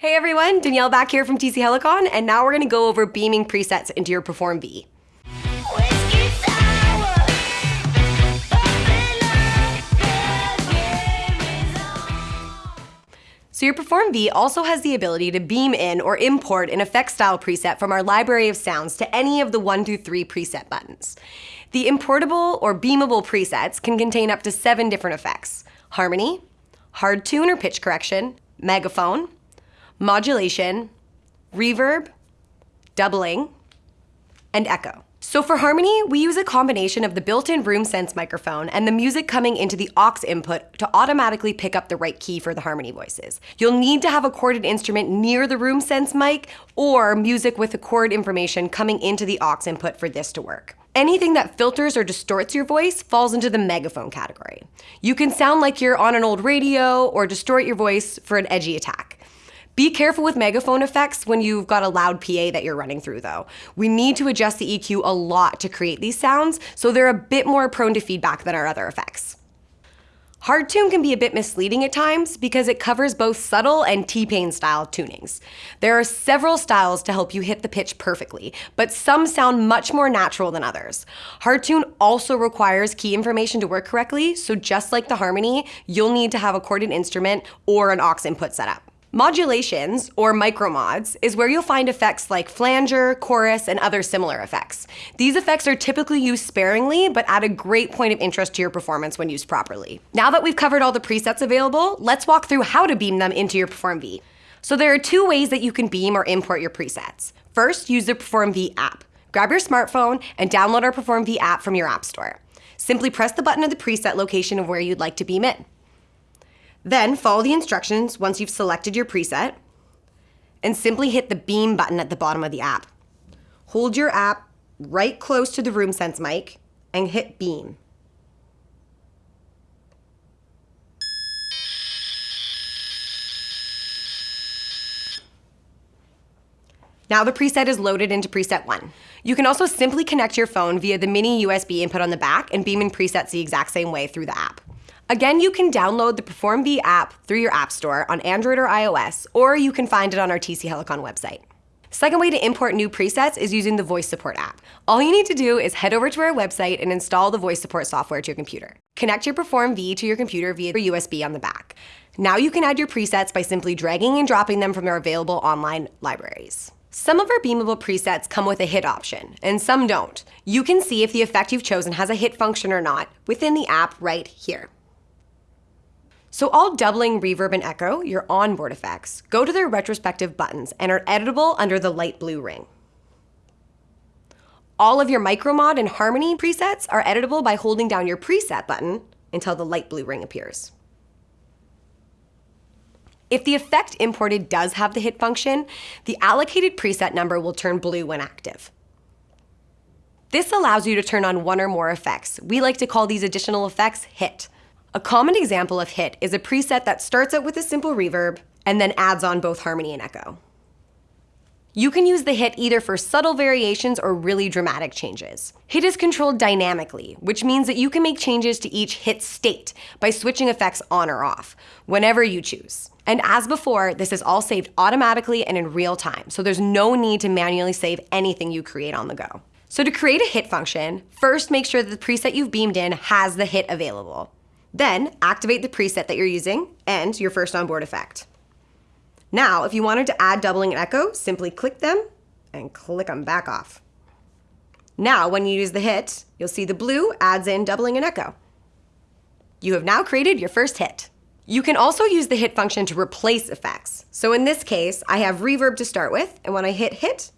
Hey everyone, Danielle back here from TC Helicon, and now we're gonna go over beaming presets into your Perform V. So your Perform V also has the ability to beam in or import an effect style preset from our library of sounds to any of the one through three preset buttons. The importable or beamable presets can contain up to seven different effects. Harmony, hard tune or pitch correction, megaphone, modulation, reverb, doubling, and echo. So for harmony, we use a combination of the built-in RoomSense microphone and the music coming into the aux input to automatically pick up the right key for the harmony voices. You'll need to have a corded instrument near the RoomSense mic or music with the chord information coming into the aux input for this to work. Anything that filters or distorts your voice falls into the megaphone category. You can sound like you're on an old radio or distort your voice for an edgy attack. Be careful with megaphone effects when you've got a loud PA that you're running through though. We need to adjust the EQ a lot to create these sounds, so they're a bit more prone to feedback than our other effects. Hard tune can be a bit misleading at times because it covers both subtle and T-Pain style tunings. There are several styles to help you hit the pitch perfectly, but some sound much more natural than others. Hard tune also requires key information to work correctly, so just like the harmony, you'll need to have a corded instrument or an aux input setup. Modulations, or micromods, is where you'll find effects like flanger, chorus, and other similar effects. These effects are typically used sparingly, but add a great point of interest to your performance when used properly. Now that we've covered all the presets available, let's walk through how to beam them into your Perform V. So there are two ways that you can beam or import your presets. First, use the Perform V app. Grab your smartphone and download our Perform V app from your app store. Simply press the button of the preset location of where you'd like to beam in. Then follow the instructions once you've selected your preset and simply hit the beam button at the bottom of the app. Hold your app right close to the RoomSense mic and hit beam. Now the preset is loaded into preset one. You can also simply connect your phone via the mini USB input on the back and beam in presets the exact same way through the app. Again, you can download the Perform V app through your app store on Android or iOS, or you can find it on our TC Helicon website. Second way to import new presets is using the Voice Support app. All you need to do is head over to our website and install the voice support software to your computer. Connect your Perform V to your computer via the USB on the back. Now you can add your presets by simply dragging and dropping them from our available online libraries. Some of our beamable presets come with a hit option, and some don't. You can see if the effect you've chosen has a hit function or not within the app right here. So all doubling, reverb, and echo, your onboard effects, go to their retrospective buttons and are editable under the light blue ring. All of your micromod and harmony presets are editable by holding down your preset button until the light blue ring appears. If the effect imported does have the hit function, the allocated preset number will turn blue when active. This allows you to turn on one or more effects. We like to call these additional effects hit. A common example of hit is a preset that starts out with a simple reverb and then adds on both harmony and echo. You can use the hit either for subtle variations or really dramatic changes. Hit is controlled dynamically, which means that you can make changes to each hit state by switching effects on or off, whenever you choose. And as before, this is all saved automatically and in real time, so there's no need to manually save anything you create on the go. So to create a hit function, first make sure that the preset you've beamed in has the hit available. Then activate the preset that you're using and your first onboard effect. Now, if you wanted to add doubling and echo, simply click them and click them back off. Now, when you use the hit, you'll see the blue adds in doubling and echo. You have now created your first hit. You can also use the hit function to replace effects. So in this case, I have reverb to start with, and when I hit hit,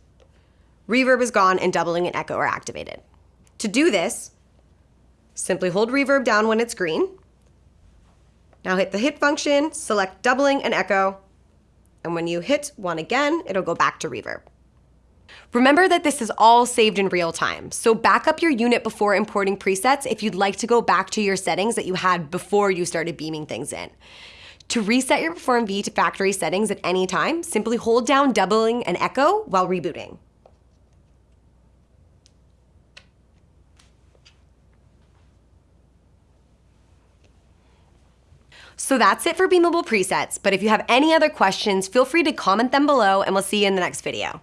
reverb is gone and doubling and echo are activated. To do this, simply hold reverb down when it's green, now hit the hit function, select doubling and echo, and when you hit one again, it'll go back to reverb. Remember that this is all saved in real time, so back up your unit before importing presets if you'd like to go back to your settings that you had before you started beaming things in. To reset your Perform V to factory settings at any time, simply hold down doubling and echo while rebooting. So that's it for beamable presets, but if you have any other questions, feel free to comment them below and we'll see you in the next video.